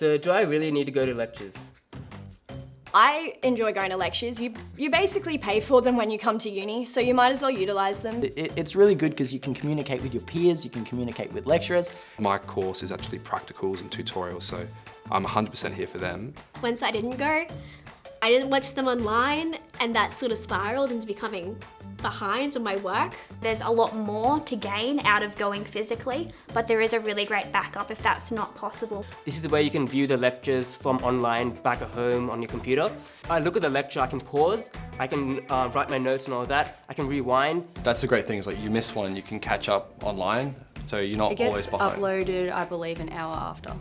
So do I really need to go to lectures? I enjoy going to lectures. You, you basically pay for them when you come to uni, so you might as well utilise them. It, it's really good because you can communicate with your peers, you can communicate with lecturers. My course is actually practicals and tutorials, so I'm 100% here for them. Once I didn't go, I didn't watch them online and that sort of spiraled into becoming behind on my work. There's a lot more to gain out of going physically, but there is a really great backup if that's not possible. This is where you can view the lectures from online back at home on your computer. I look at the lecture, I can pause, I can uh, write my notes and all that, I can rewind. That's the great thing is like you miss one you can catch up online, so you're not It gets always behind. uploaded, I believe, an hour after.